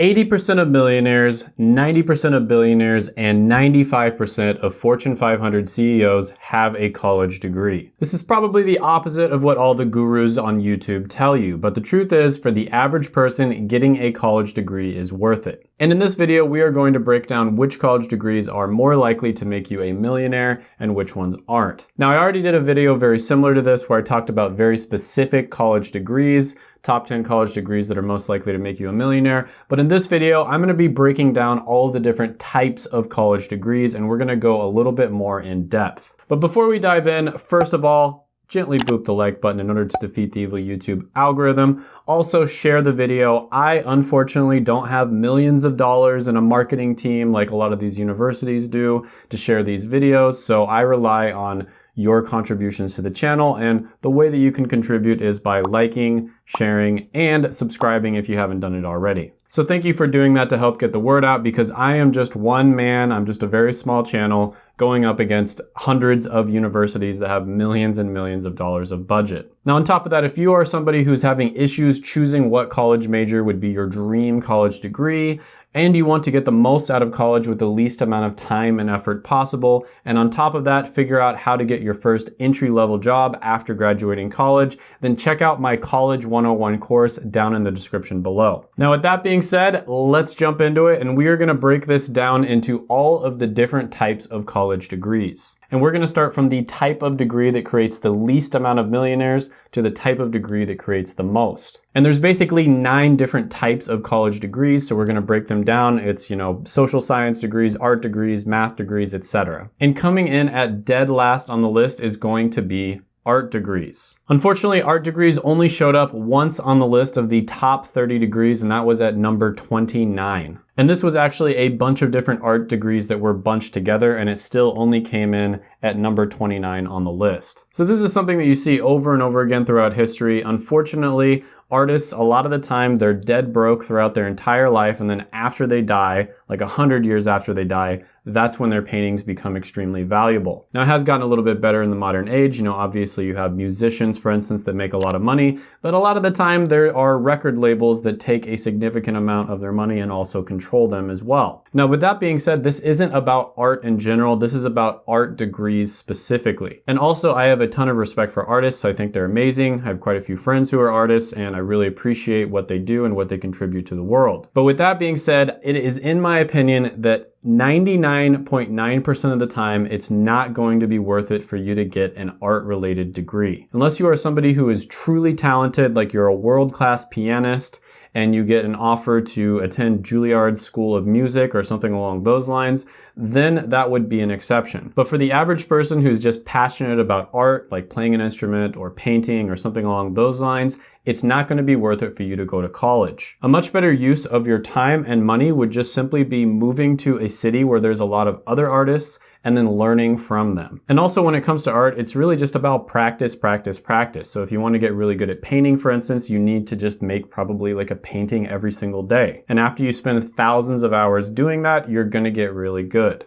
80% of millionaires, 90% of billionaires, and 95% of Fortune 500 CEOs have a college degree. This is probably the opposite of what all the gurus on YouTube tell you, but the truth is for the average person, getting a college degree is worth it. And in this video, we are going to break down which college degrees are more likely to make you a millionaire and which ones aren't. Now, I already did a video very similar to this where I talked about very specific college degrees, top 10 college degrees that are most likely to make you a millionaire. But in this video, I'm gonna be breaking down all the different types of college degrees and we're gonna go a little bit more in depth. But before we dive in, first of all, gently boop the like button in order to defeat the evil YouTube algorithm. Also share the video. I unfortunately don't have millions of dollars in a marketing team like a lot of these universities do to share these videos. So I rely on your contributions to the channel. And the way that you can contribute is by liking, sharing, and subscribing if you haven't done it already. So thank you for doing that to help get the word out because I am just one man. I'm just a very small channel going up against hundreds of universities that have millions and millions of dollars of budget. Now on top of that, if you are somebody who's having issues choosing what college major would be your dream college degree, and you want to get the most out of college with the least amount of time and effort possible, and on top of that, figure out how to get your first entry-level job after graduating college, then check out my College 101 course down in the description below. Now with that being said, let's jump into it, and we are gonna break this down into all of the different types of college college degrees. And we're gonna start from the type of degree that creates the least amount of millionaires to the type of degree that creates the most. And there's basically nine different types of college degrees, so we're gonna break them down. It's, you know, social science degrees, art degrees, math degrees, etc. And coming in at dead last on the list is going to be art degrees. Unfortunately, art degrees only showed up once on the list of the top 30 degrees, and that was at number 29. And this was actually a bunch of different art degrees that were bunched together, and it still only came in at number 29 on the list. So this is something that you see over and over again throughout history. Unfortunately, artists, a lot of the time, they're dead broke throughout their entire life, and then after they die, like a hundred years after they die, that's when their paintings become extremely valuable. Now it has gotten a little bit better in the modern age. You know, obviously you have musicians, for instance, that make a lot of money, but a lot of the time there are record labels that take a significant amount of their money and also control them as well. Now with that being said, this isn't about art in general, this is about art degrees specifically. And also I have a ton of respect for artists, I think they're amazing. I have quite a few friends who are artists and I really appreciate what they do and what they contribute to the world. But with that being said, it is in my opinion that 99.9% of the time, it's not going to be worth it for you to get an art related degree. Unless you are somebody who is truly talented, like you're a world-class pianist, and you get an offer to attend Juilliard School of Music or something along those lines, then that would be an exception. But for the average person who's just passionate about art, like playing an instrument or painting or something along those lines, it's not going to be worth it for you to go to college. A much better use of your time and money would just simply be moving to a city where there's a lot of other artists and then learning from them. And also when it comes to art, it's really just about practice, practice, practice. So if you want to get really good at painting, for instance, you need to just make probably like a painting every single day. And after you spend thousands of hours doing that, you're going to get really good.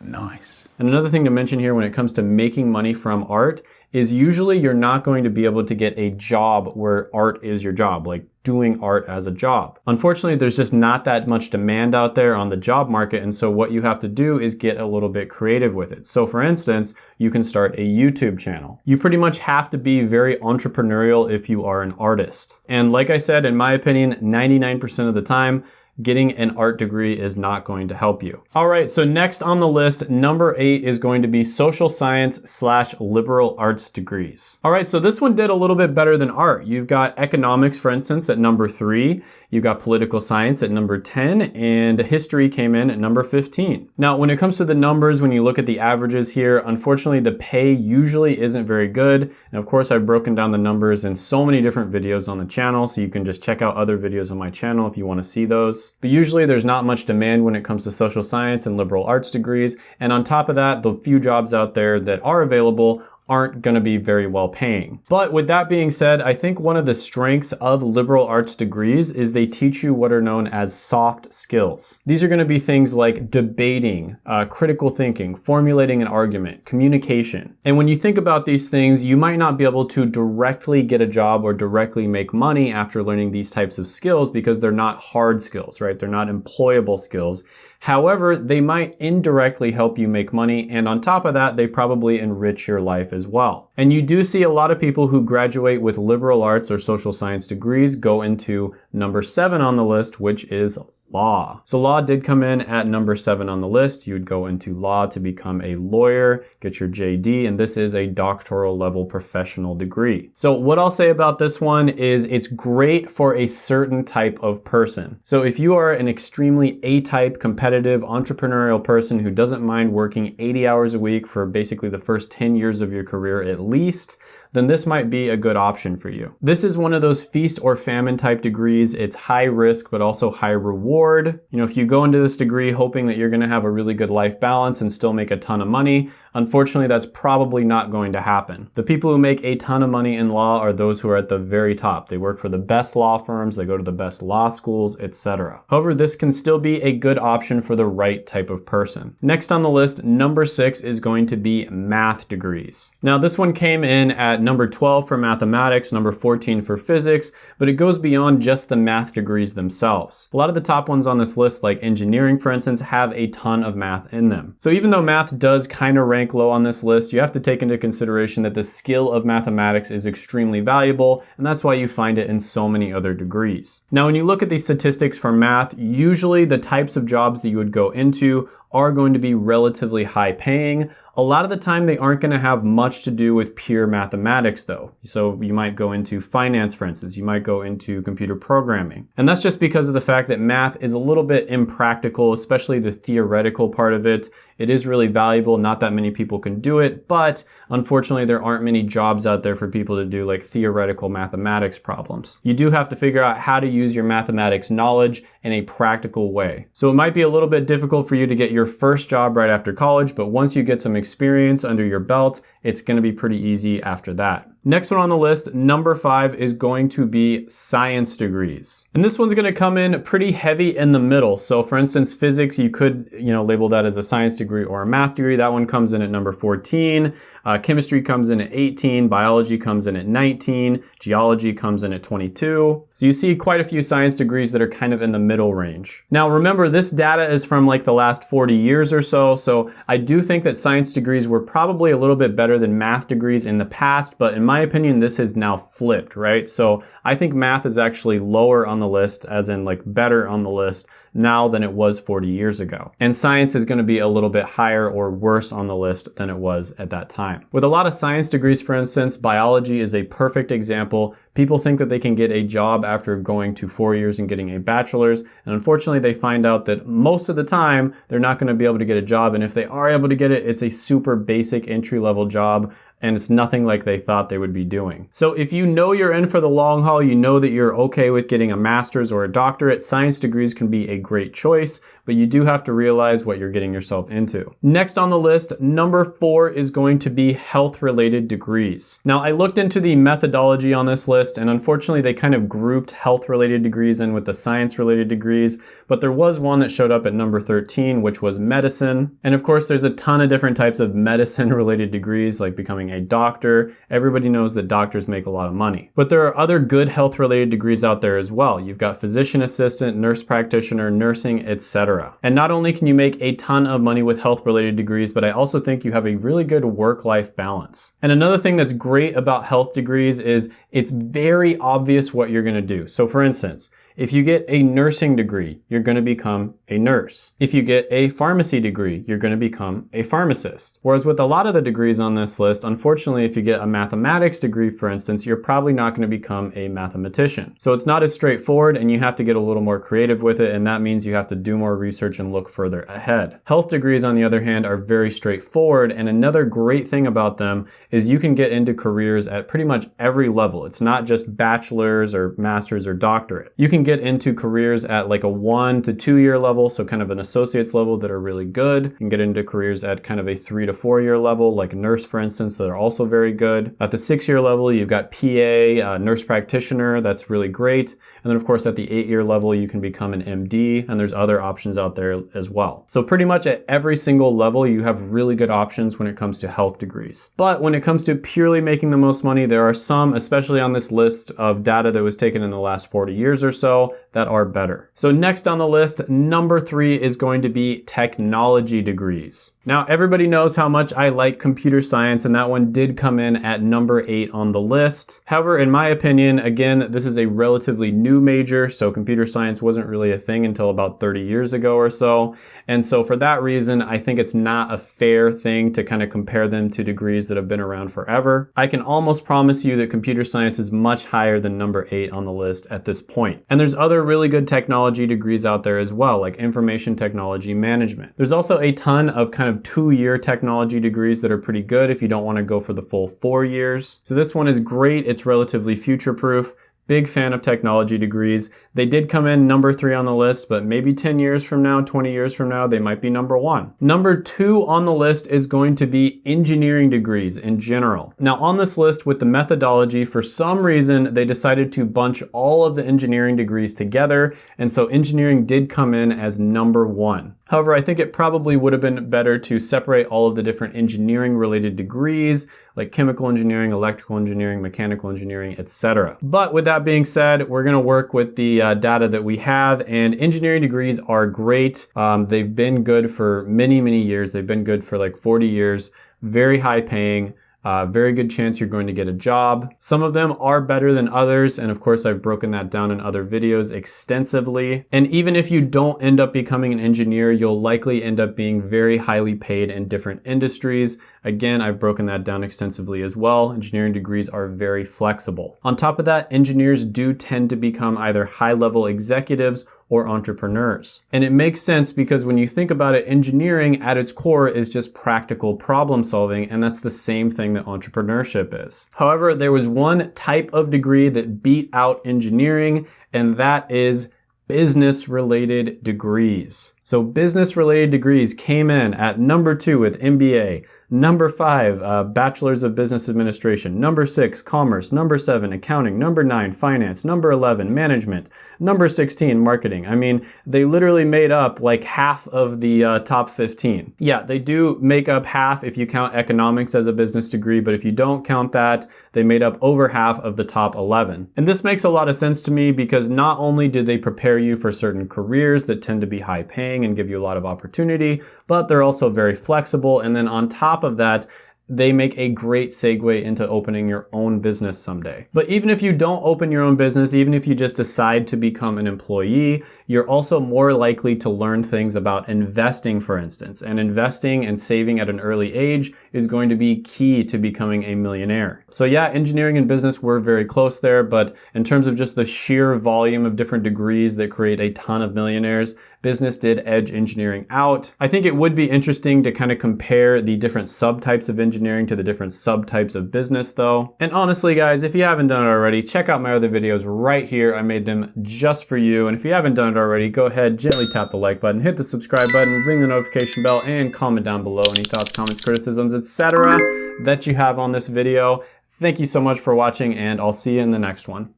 Nice. And another thing to mention here when it comes to making money from art is usually you're not going to be able to get a job where art is your job, like doing art as a job. Unfortunately, there's just not that much demand out there on the job market. And so what you have to do is get a little bit creative with it. So for instance, you can start a YouTube channel. You pretty much have to be very entrepreneurial if you are an artist. And like I said, in my opinion, 99% of the time, getting an art degree is not going to help you. All right, so next on the list, number eight is going to be social science slash liberal arts degrees. All right, so this one did a little bit better than art. You've got economics, for instance, at number three. You've got political science at number 10, and history came in at number 15. Now, when it comes to the numbers, when you look at the averages here, unfortunately, the pay usually isn't very good. And of course, I've broken down the numbers in so many different videos on the channel, so you can just check out other videos on my channel if you wanna see those. But usually there's not much demand when it comes to social science and liberal arts degrees. And on top of that, the few jobs out there that are available aren't going to be very well paying. But with that being said, I think one of the strengths of liberal arts degrees is they teach you what are known as soft skills. These are going to be things like debating, uh, critical thinking, formulating an argument, communication. And when you think about these things, you might not be able to directly get a job or directly make money after learning these types of skills because they're not hard skills, right? They're not employable skills. However, they might indirectly help you make money, and on top of that, they probably enrich your life as well. And you do see a lot of people who graduate with liberal arts or social science degrees go into number seven on the list, which is law. So law did come in at number seven on the list. You would go into law to become a lawyer, get your JD, and this is a doctoral level professional degree. So what I'll say about this one is it's great for a certain type of person. So if you are an extremely A-type, competitive, entrepreneurial person who doesn't mind working 80 hours a week for basically the first 10 years of your career at least, then this might be a good option for you. This is one of those feast or famine type degrees. It's high risk, but also high reward. You know, if you go into this degree hoping that you're gonna have a really good life balance and still make a ton of money, unfortunately, that's probably not going to happen. The people who make a ton of money in law are those who are at the very top. They work for the best law firms, they go to the best law schools, etc. However, this can still be a good option for the right type of person. Next on the list, number six is going to be math degrees. Now, this one came in at at number 12 for mathematics, number 14 for physics, but it goes beyond just the math degrees themselves. A lot of the top ones on this list, like engineering for instance, have a ton of math in them. So even though math does kind of rank low on this list, you have to take into consideration that the skill of mathematics is extremely valuable, and that's why you find it in so many other degrees. Now, when you look at these statistics for math, usually the types of jobs that you would go into are going to be relatively high paying. A lot of the time they aren't gonna have much to do with pure mathematics though. So you might go into finance, for instance, you might go into computer programming. And that's just because of the fact that math is a little bit impractical, especially the theoretical part of it. It is really valuable, not that many people can do it, but unfortunately there aren't many jobs out there for people to do like theoretical mathematics problems. You do have to figure out how to use your mathematics knowledge in a practical way. So it might be a little bit difficult for you to get your first job right after college, but once you get some experience under your belt, it's gonna be pretty easy after that. Next one on the list, number five, is going to be science degrees. And this one's gonna come in pretty heavy in the middle. So for instance, physics, you could you know label that as a science degree or a math degree. That one comes in at number 14. Uh, chemistry comes in at 18. Biology comes in at 19. Geology comes in at 22. So you see quite a few science degrees that are kind of in the middle range. Now remember, this data is from like the last 40 years or so. So I do think that science degrees were probably a little bit better than math degrees in the past, but in my my opinion, this has now flipped, right? So I think math is actually lower on the list, as in like better on the list now than it was 40 years ago. And science is going to be a little bit higher or worse on the list than it was at that time. With a lot of science degrees, for instance, biology is a perfect example. People think that they can get a job after going to four years and getting a bachelor's. And unfortunately, they find out that most of the time, they're not going to be able to get a job. And if they are able to get it, it's a super basic entry level job and it's nothing like they thought they would be doing. So if you know you're in for the long haul, you know that you're okay with getting a master's or a doctorate, science degrees can be a great choice, but you do have to realize what you're getting yourself into. Next on the list, number four is going to be health related degrees. Now I looked into the methodology on this list and unfortunately they kind of grouped health related degrees in with the science related degrees, but there was one that showed up at number 13, which was medicine. And of course there's a ton of different types of medicine related degrees like becoming a doctor. Everybody knows that doctors make a lot of money. But there are other good health related degrees out there as well. You've got physician assistant, nurse practitioner, nursing, etc. And not only can you make a ton of money with health related degrees, but I also think you have a really good work-life balance. And another thing that's great about health degrees is it's very obvious what you're gonna do. So for instance, if you get a nursing degree, you're going to become a nurse. If you get a pharmacy degree, you're going to become a pharmacist. Whereas with a lot of the degrees on this list, unfortunately, if you get a mathematics degree, for instance, you're probably not going to become a mathematician. So it's not as straightforward and you have to get a little more creative with it. And that means you have to do more research and look further ahead. Health degrees, on the other hand, are very straightforward. And another great thing about them is you can get into careers at pretty much every level. It's not just bachelor's or master's or doctorate. You can get into careers at like a one to two year level, so kind of an associate's level that are really good. You can get into careers at kind of a three to four year level, like nurse, for instance, that are also very good. At the six year level, you've got PA, uh, nurse practitioner, that's really great. And then of course at the eight year level, you can become an MD and there's other options out there as well. So pretty much at every single level, you have really good options when it comes to health degrees. But when it comes to purely making the most money, there are some, especially on this list of data that was taken in the last 40 years or so, so that are better. So next on the list, number three is going to be technology degrees. Now, everybody knows how much I like computer science, and that one did come in at number eight on the list. However, in my opinion, again, this is a relatively new major, so computer science wasn't really a thing until about 30 years ago or so. And so for that reason, I think it's not a fair thing to kind of compare them to degrees that have been around forever. I can almost promise you that computer science is much higher than number eight on the list at this point. And there's other really good technology degrees out there as well, like information technology management. There's also a ton of kind of two-year technology degrees that are pretty good if you don't want to go for the full four years. So this one is great. It's relatively future-proof. Big fan of technology degrees. They did come in number three on the list, but maybe 10 years from now, 20 years from now, they might be number one. Number two on the list is going to be engineering degrees in general. Now on this list with the methodology, for some reason, they decided to bunch all of the engineering degrees together. And so engineering did come in as number one. However, I think it probably would have been better to separate all of the different engineering related degrees like chemical engineering, electrical engineering, mechanical engineering, etc. But with that being said, we're gonna work with the uh, data that we have and engineering degrees are great. Um, they've been good for many, many years. They've been good for like 40 years, very high paying. Uh, very good chance you're going to get a job. Some of them are better than others, and of course I've broken that down in other videos extensively. And even if you don't end up becoming an engineer, you'll likely end up being very highly paid in different industries. Again, I've broken that down extensively as well. Engineering degrees are very flexible. On top of that, engineers do tend to become either high-level executives or entrepreneurs. And it makes sense because when you think about it, engineering at its core is just practical problem solving, and that's the same thing that entrepreneurship is. However, there was one type of degree that beat out engineering, and that is business related degrees. So business related degrees came in at number two with MBA, number five, uh, bachelor's of business administration, number six, commerce, number seven, accounting, number nine, finance, number 11, management, number 16, marketing. I mean, they literally made up like half of the uh, top 15. Yeah, they do make up half if you count economics as a business degree, but if you don't count that, they made up over half of the top 11. And this makes a lot of sense to me because not only do they prepare you for certain careers that tend to be high paying, and give you a lot of opportunity, but they're also very flexible. And then on top of that, they make a great segue into opening your own business someday. But even if you don't open your own business, even if you just decide to become an employee, you're also more likely to learn things about investing, for instance. And investing and saving at an early age is going to be key to becoming a millionaire. So yeah, engineering and business were very close there, but in terms of just the sheer volume of different degrees that create a ton of millionaires, business did edge engineering out. I think it would be interesting to kind of compare the different subtypes of engineering to the different subtypes of business though. And honestly guys, if you haven't done it already, check out my other videos right here. I made them just for you. And if you haven't done it already, go ahead, gently tap the like button, hit the subscribe button, ring the notification bell, and comment down below any thoughts, comments, criticisms, etc. that you have on this video. Thank you so much for watching and I'll see you in the next one.